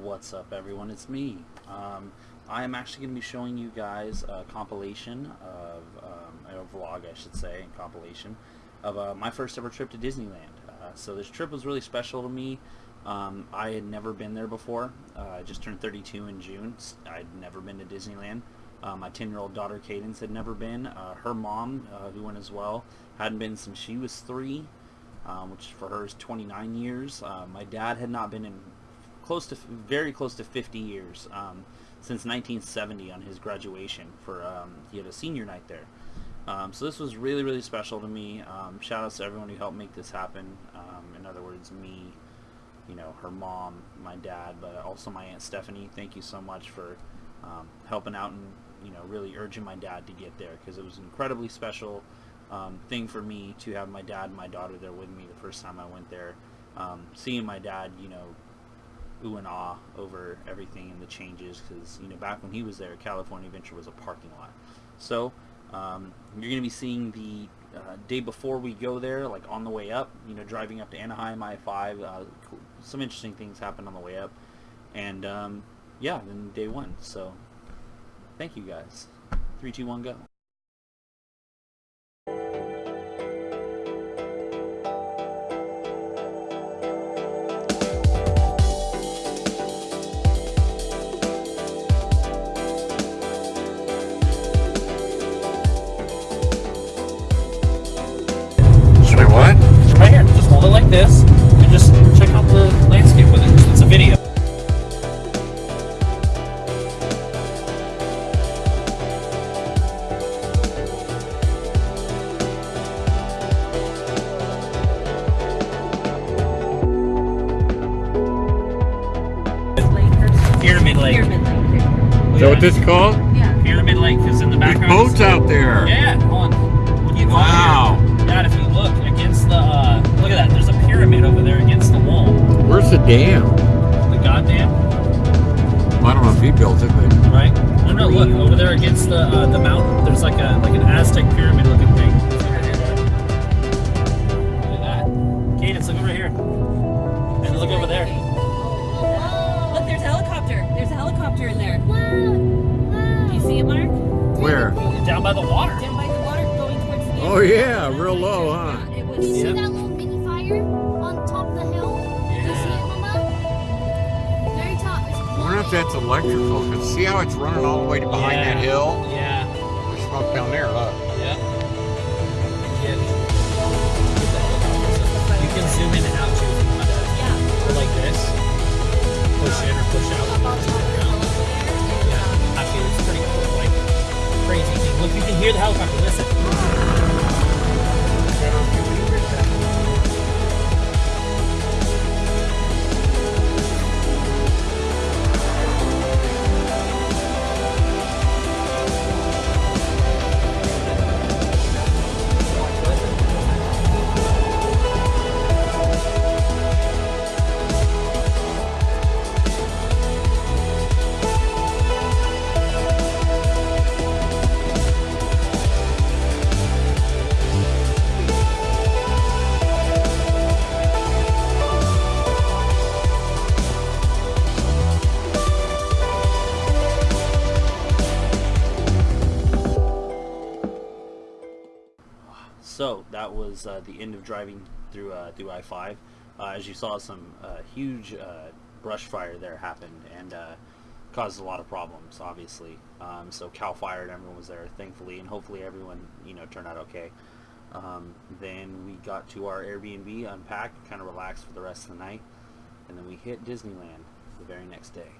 What's up everyone, it's me. Um, I am actually going to be showing you guys a compilation of, um, a vlog I should say, a compilation of uh, my first ever trip to Disneyland. Uh, so this trip was really special to me. Um, I had never been there before. Uh, I just turned 32 in June. I'd never been to Disneyland. Uh, my 10 year old daughter Cadence had never been. Uh, her mom, uh, who went as well, hadn't been since she was three, which for her is 29 years. my dad had not been in close to very close to 50 years um, since 1970 on his graduation for um, he had a senior night there. Um, so this was really really special to me. Um, shout out to everyone who helped make this happen. Um, in other words me you know her mom my dad but also my aunt Stephanie. Thank you so much for um, helping out and you know really urging my dad to get there because it was an incredibly special thing for me to have my dad and my daughter there with me the first time I went there. Seeing my dad you know ooh and ah over everything and the changes because you know back when he was there California Adventure was a parking lot. So um, you're gonna be seeing the uh, day before we go there like on the way up you know driving up to Anaheim I-5 uh, some interesting things happened on the way up. And um, yeah then day one. So thank you guys. Three two one go dam? The goddamn. Well, I don't know if he built it, but right. No, no. Look over there against the uh, the mountain. There's like a like an Aztec pyramid looking thing. Look at that. Cadence, look over here. And look over there. Look, there's a helicopter. There's a helicopter in there. Do you see it, Mark? where? Down by the water. Down by the water going towards the Oh yeah, real low, huh? It was. Yep. That's electrical. Cause see how it's running all the way to behind Yeah. that hill? Was uh, the end of driving through uh, through I-5. Uh, as you saw, some uh, huge uh, brush fire there happened and caused a lot of problems, obviously. Um, so Cal Fire and everyone was there, thankfully, and hopefully everyone you know turned out okay. Um, then we got to our Airbnb, unpacked, kind of relaxed for the rest of the night, and then we hit Disneyland the very next day.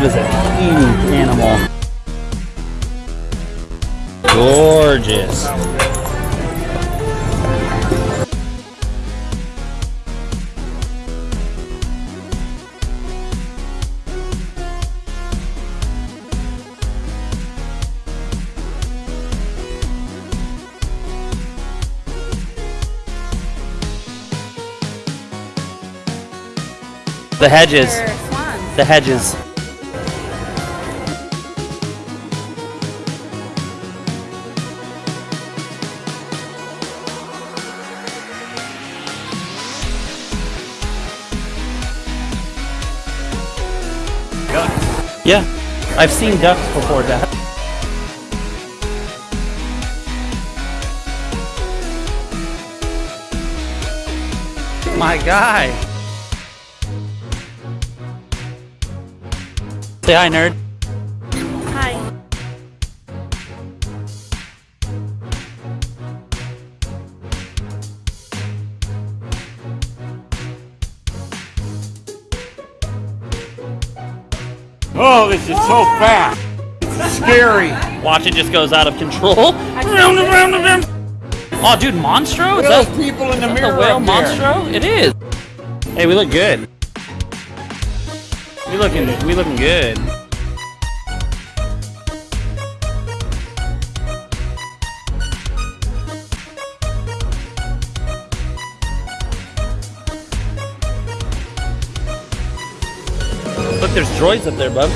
That is a huge animal. Gorgeous. The hedges. The hedges. Yeah, I've seen ducks before, that. My guy. Say hi, nerd. This is so fast. It's scary. Watch it just goes out of control. Round and round and round. Oh, dude, Monstro? Is Those that, people in the is that mirror the whale up there. Monstro? It is. Hey, we look good. We looking, we looking good. Look, there's droids up there, bub.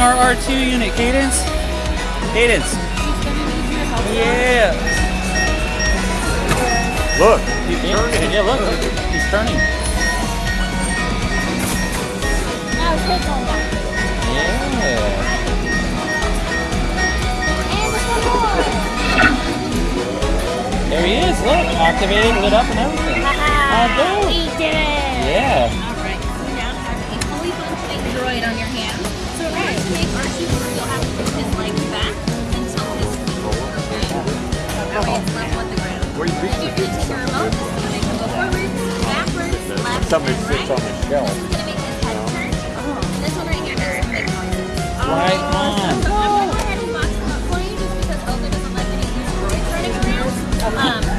Our R2 unit, Cadence. Cadence. Yeah. Look, He's turning. Yeah, look. He's turning. Now take on that. Yeah. And some more. There he is. Look, activated, lit up, and everything. Haha, dope. we did it. Yeah. Somebody and sits right. on the shelf. This is gonna make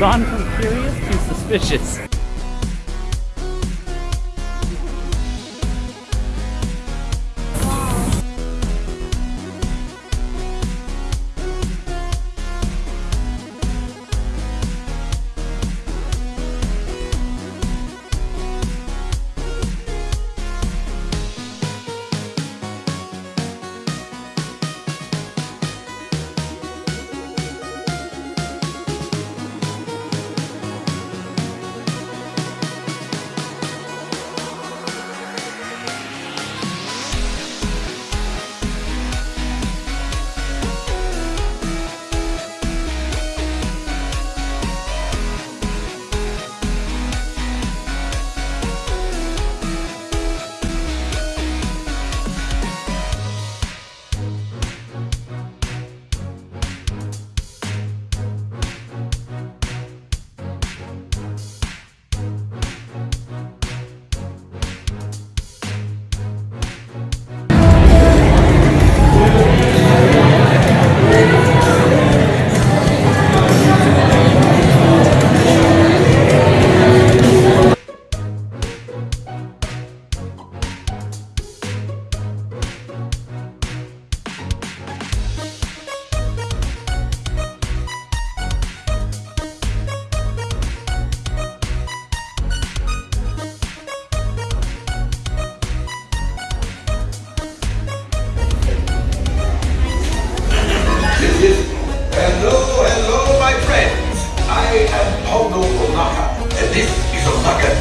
gone from curious to suspicious.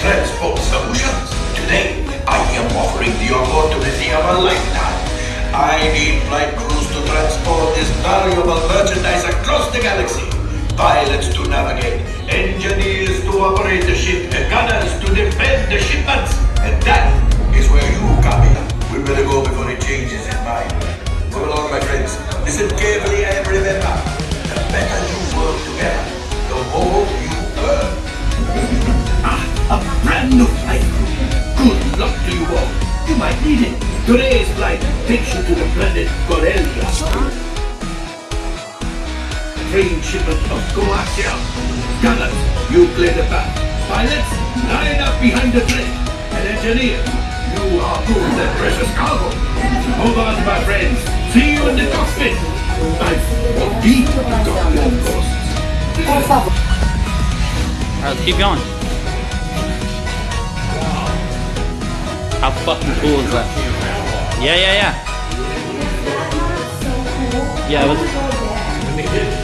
Express Solutions. Today, I am offering the opportunity of a lifetime. I need flight crews to transport this valuable merchandise across the galaxy. Pilots to navigate, engineers to operate the ship, and gunners to defend the shipments. And that is where you come in. We better go before it changes in mind. Come along, my friends. Listen carefully and remember, the better you work together, the more you earn a brand new flight. Good luck to you all. You might need it. Today's flight takes you to the planet Corellia. Train shipment of coaxium. Gunners, you play the path. Pilots, line up behind the train. And engineers, you harpoon that precious cargo. Hold on, my friends. See you in the cockpit. I've deep costs. Alright, let's keep going. How fucking cool is that? Yeah, yeah, yeah. Yeah, it was.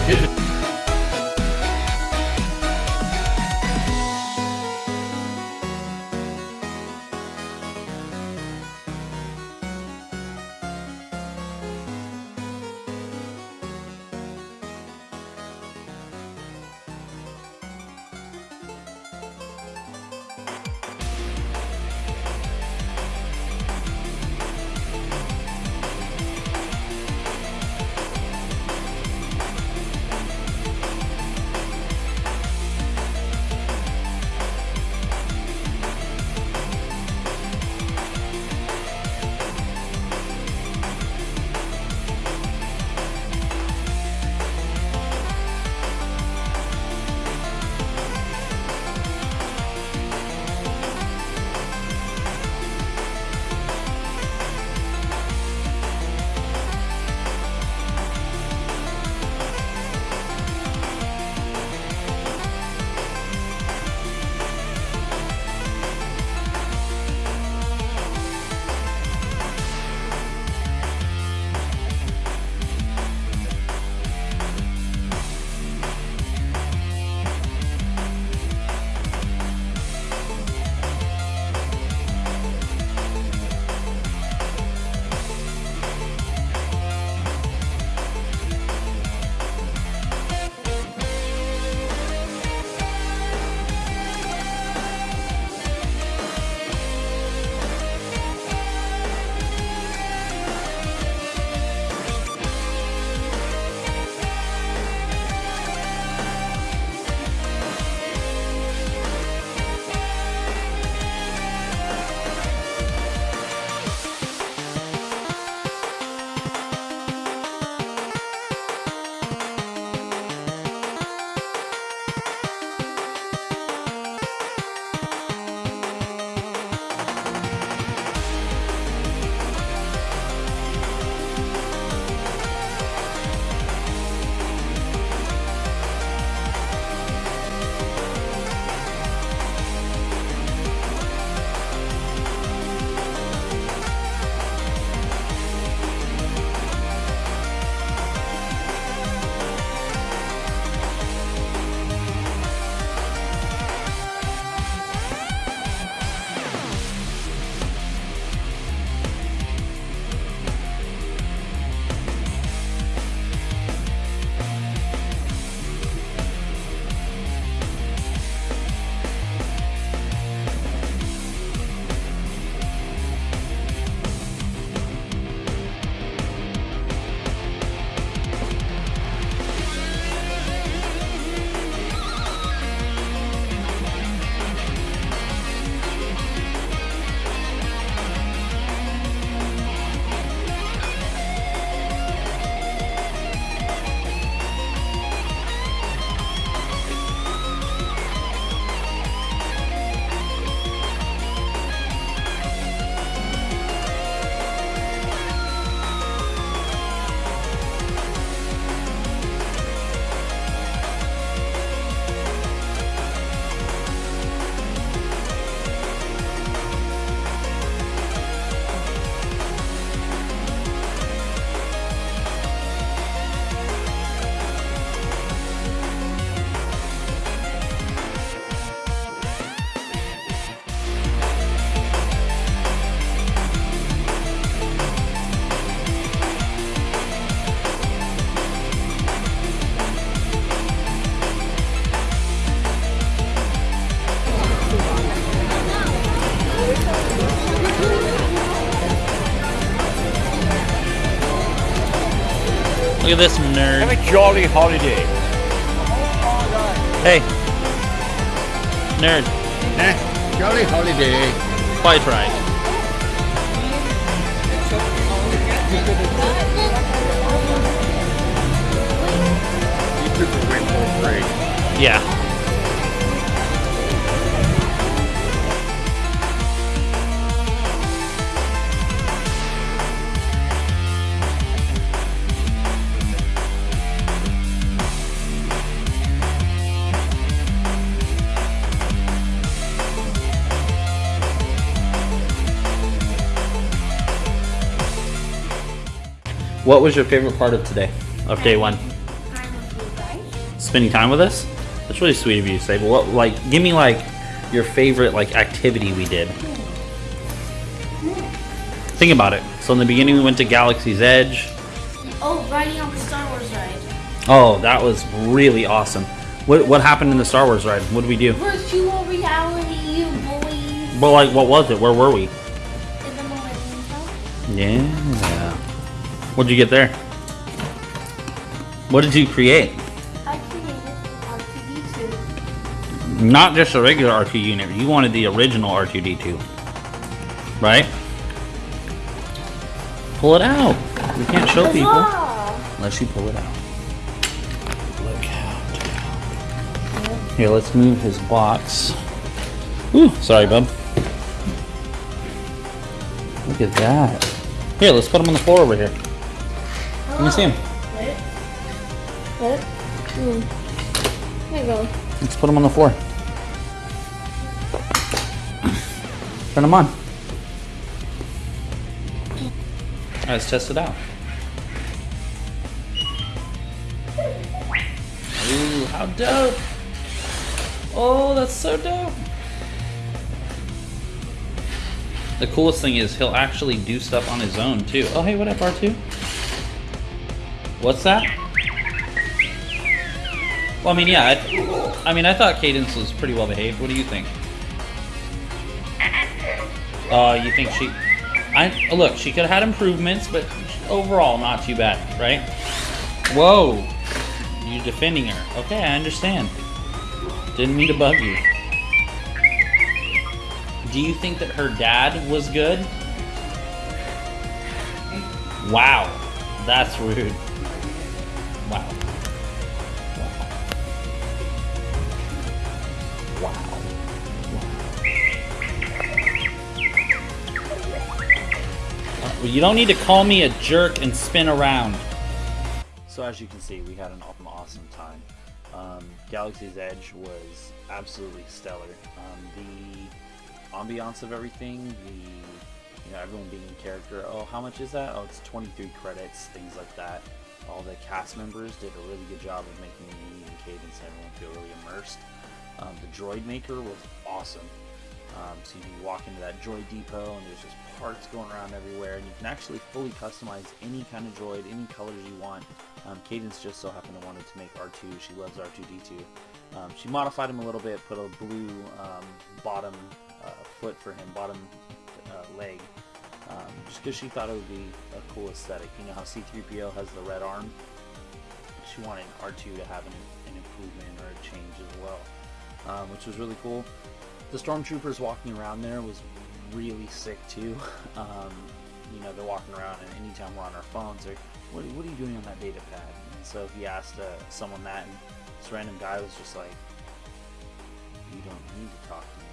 Jolly holiday. Hey. Nerd. Eh, jolly holiday. Quite right. You took the win for free. Yeah. What was your favorite part of today? Of day one? Spending time with us? That's really sweet of you to say. But what, like, give me like your favorite like activity we did. Think about it. So in the beginning, we went to Galaxy's Edge. Oh, riding on the Star Wars ride. Oh, that was really awesome. What what happened in the Star Wars ride? What did we do? Virtual reality, you boys. Well, like, what was it? Where were we? In the Millennium Yeah. What'd you get there? What did you create? I created R2D2. Not just a regular R2 unit. You wanted the original R2D2. Right? Pull it out. We can't show people unless you pull it out. Look out. Here, let's move his box. Ooh, sorry, bub. Look at that. Here, let's put him on the floor over here. Let me see him. What? Hmm. There you go. Let's put him on the floor. Turn him on. Let's test it out. Ooh, how dope! Oh, that's so dope! The coolest thing is he'll actually do stuff on his own too. Oh, hey, what up, R2? What's that? Well, I mean, yeah. I, I mean, I thought Cadence was pretty well behaved. What do you think? Uh, you think she? I look. She could have had improvements, but overall, not too bad, right? Whoa! You're defending her. Okay, I understand. Didn't mean to bug you. Do you think that her dad was good? Wow, that's rude. Wow. Wow. Uh, You don't need to call me a jerk and spin around. So as you can see, we had an awesome time. Um, Galaxy's Edge was absolutely stellar. Um, the ambiance of everything, the you know everyone being in character. Oh, how much is that? Oh, it's 23 credits, things like that. All the cast members did a really good job of making me and Cadence and everyone feel really immersed. Um, the droid maker was awesome. Um, so you can walk into that droid depot and there's just parts going around everywhere, and you can actually fully customize any kind of droid, any colors you want. Um, Cadence just so happened to wanted to make R2. She loves R2D2. Um, she modified him a little bit, put a blue um, bottom uh, foot for him, bottom uh, leg, just because she thought it would be a cool aesthetic. You know how C3PO has the red arm? She wanted R2 to have an, an improvement or a change as well, um, which was really cool. The stormtroopers walking around there was really sick too. Um, you know, they're walking around, and anytime we're on our phones, they're, what, what are you doing on that data pad? And so he asked uh, someone that, and this random guy was just like, you don't need to talk to me.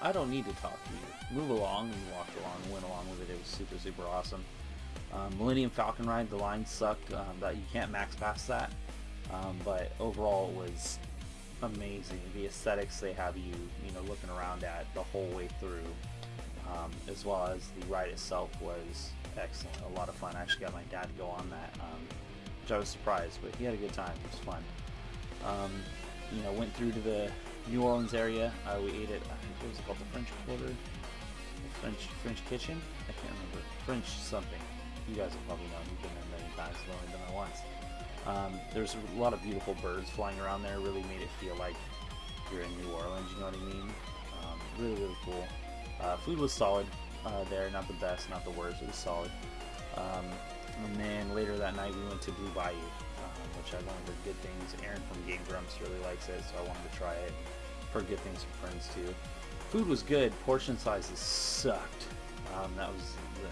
I don't need to talk to you. Move along, and he walked along, went along with it. It was super, super awesome. Um, Millennium Falcon ride, the line sucked. Um, that you can't max past that. Um, but overall, it was amazing. The aesthetics they have you, you know, looking around at the whole way through, um, as well as the ride itself was excellent. A lot of fun. I actually got my dad to go on that, um, which I was surprised, but he had a good time. It was fun. Um, you know, went through to the New Orleans area. Uh, we ate at it was called the French Quarter, French French Kitchen. I can't remember French something. You guys will probably know. You've been there many times. I've only been there once. Um, there's a lot of beautiful birds flying around there. Really made it feel like you're in New Orleans. You know what I mean? Um, really, really cool. Uh, food was solid uh, there. Not the best, not the worst. It was solid. Um, And then later that night we went to Blue Bayou, which I've learned heard good things. Aaron from Game Grumps really likes it, so I wanted to try it. Heard good things from friends too. Food was good. Portion sizes sucked. Um, that was the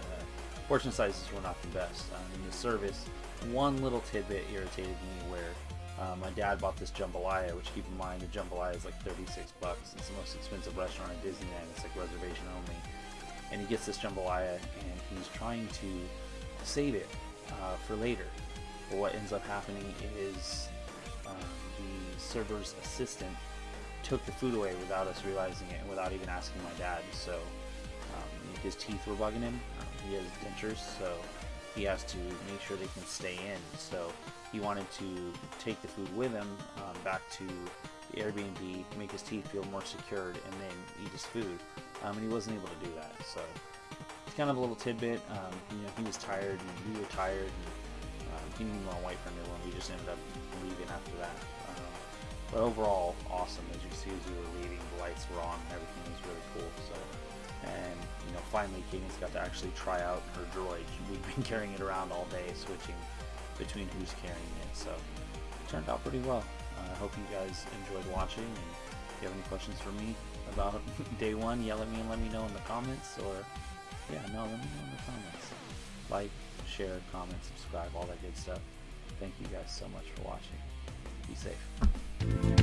portion sizes were not the best. Um, in the service, one little tidbit irritated me where uh, my dad bought this jambalaya, which keep in mind the jambalaya is like 36 bucks. It's the most expensive restaurant at Disneyland. It's like reservation only. And he gets this jambalaya and he's trying to save it uh, for later. But what ends up happening is um, the server's assistant took the food away without us realizing it and without even asking my dad. So um, his teeth were bugging him. Um, he has dentures, so he has to make sure they can stay in. So he wanted to take the food with him um, back to the Airbnb, make his teeth feel more secured, and then eat his food. Um, and he wasn't able to do that. So it's kind of a little tidbit. Um, you know, he was tired, and we were tired, and didn't want to wait for a new one. We just ended up leaving after that. Um, but overall, awesome. As you see, as we were leaving, the lights were on, and everything was really cool. So, and you know, finally, Katie's got to actually try out her droid. We've been carrying it around all day, switching between who's carrying it. So, it turned out pretty well. Uh, I hope you guys enjoyed watching. And if you have any questions for me about day one, yell at me and let me know in the comments. Or, yeah, no, let me know in the comments. Like, share, comment, subscribe, all that good stuff. Thank you guys so much for watching. Be safe.